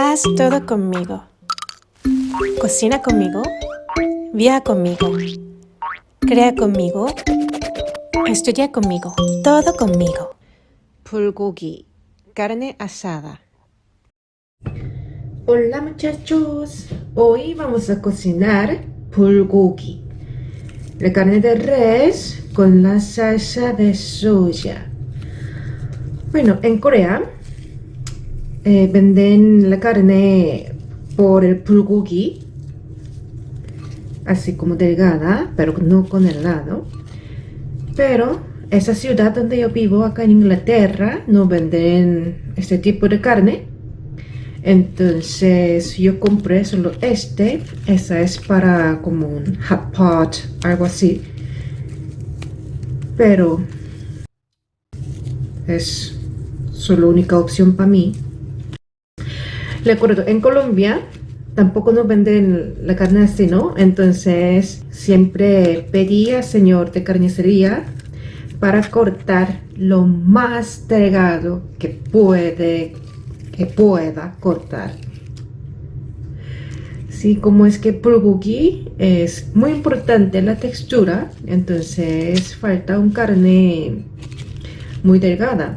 Haz todo conmigo. Cocina conmigo. Viaja conmigo. Crea conmigo. Estudia conmigo. Todo conmigo. Bulgogi. Carne asada. Hola muchachos. Hoy vamos a cocinar bulgogi. La carne de res con la salsa de soya. Bueno, en Corea eh, venden la carne por el bulgogi, así como delgada, pero no con helado. Pero esa ciudad donde yo vivo, acá en Inglaterra, no venden este tipo de carne. Entonces yo compré solo este. Esa es para como un hot pot, algo así. Pero es solo única opción para mí. Le acuerdo, en Colombia tampoco nos venden la carne así, ¿no? Entonces siempre pedía señor de carnicería para cortar lo más delgado que puede que pueda cortar sí como es que bulgogi es muy importante la textura entonces falta un carne muy delgada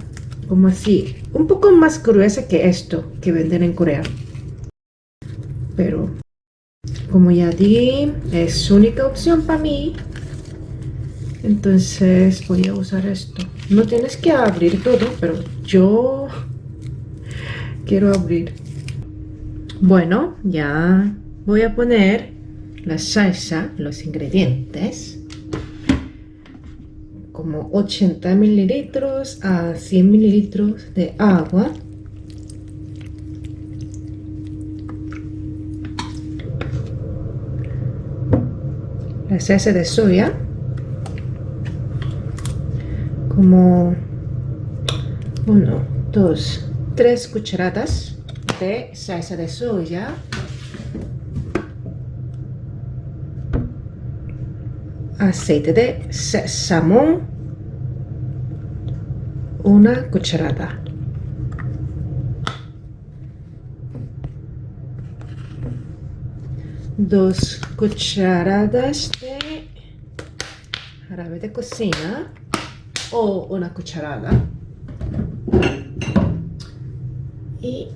como así un poco más gruesa que esto que venden en Corea. Pero como ya di es única opción para mí entonces voy a usar esto. No tienes que abrir todo pero yo quiero abrir. Bueno ya voy a poner la salsa los ingredientes como 80 mililitros a 100 mililitros de agua. La salsa de soya. Como uno, dos, tres cucharadas de salsa de soya. Aceite de sésamo una cucharada. Dos cucharadas de jarabe de cocina o una cucharada. Y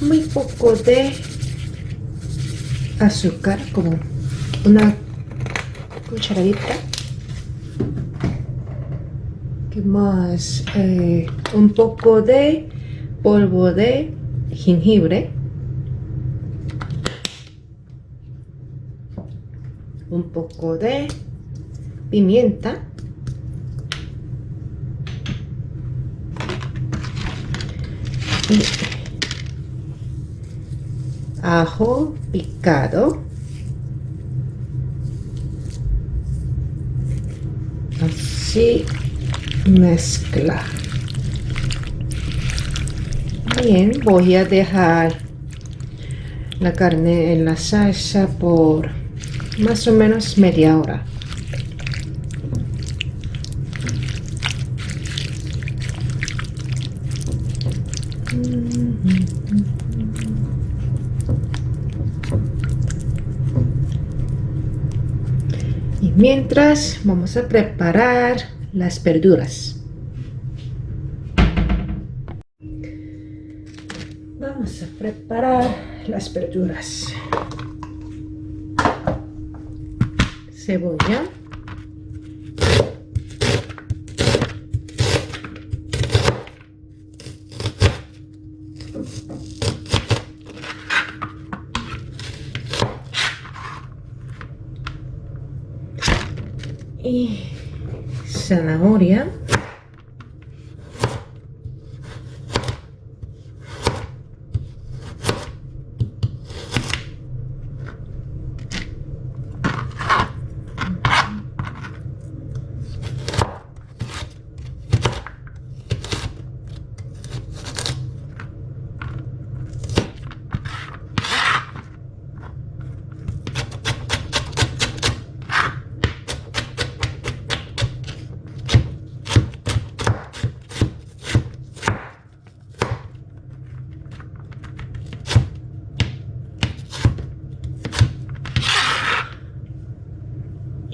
muy poco de azúcar como una cucharadita que más eh, un poco de polvo de jengibre. Un poco de pimienta. Ajo picado así mezcla. Bien voy a dejar la carne en la salsa por más o menos media hora. Y mientras vamos a preparar las verduras. Vamos a preparar las verduras. Cebolla. Y zanahoria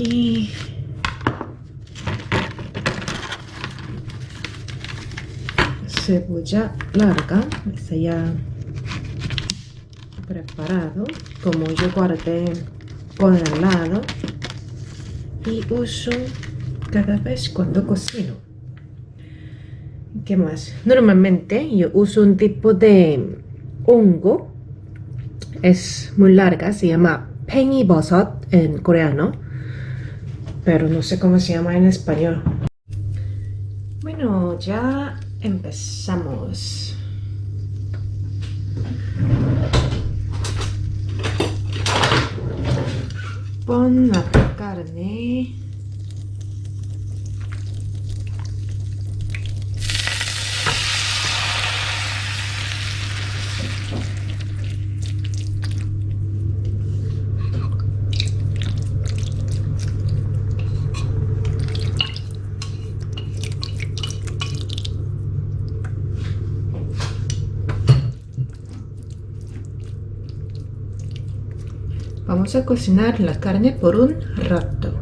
y cebolla larga está ya preparado como yo guardé por el lado y uso cada vez cuando cocino ¿qué más? normalmente yo uso un tipo de hongo es muy larga se llama bosot en coreano pero no sé cómo se llama en español. Bueno ya empezamos. Pon la carne Vamos a cocinar la carne por un rato,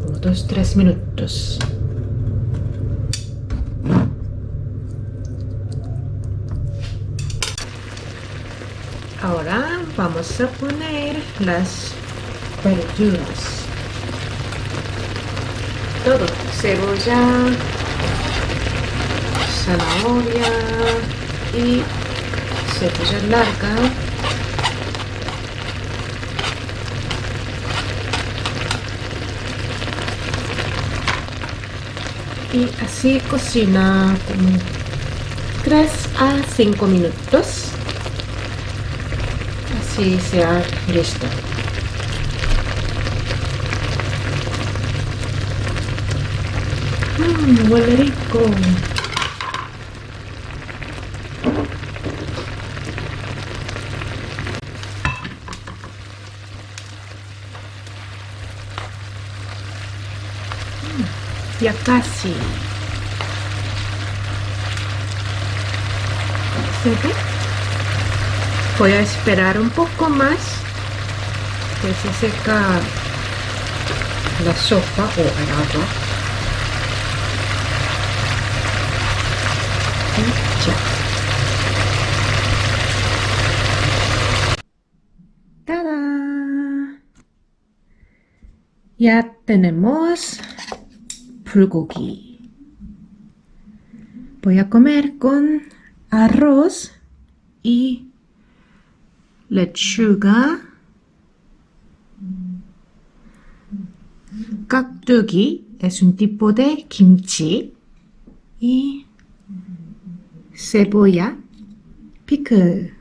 como 2-3 minutos. Ahora vamos a poner las verduras. Todo, cebolla, zanahoria y cebolla larga y así cocina como 3 a 5 minutos. Así sea listo. Mmm, huele rico ya casi ¿Se voy a esperar un poco más. Que se seca la sopa o el agua. Ya tenemos Voy a comer con arroz y lechuga, kakdugi es un tipo de kimchi y cebolla, pickle.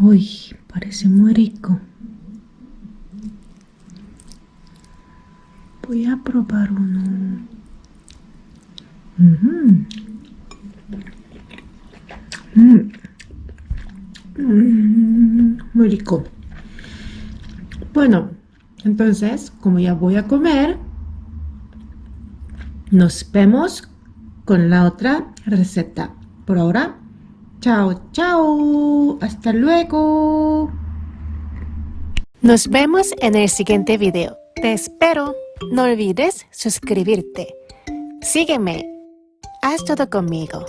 Uy, parece muy rico. Voy a probar uno. Mm. Mm, muy rico. Bueno, entonces, como ya voy a comer, nos vemos con la otra receta. Por ahora, chao, chao. Hasta luego. Nos vemos en el siguiente video. Te espero. No olvides suscribirte. Sígueme. Haz todo conmigo.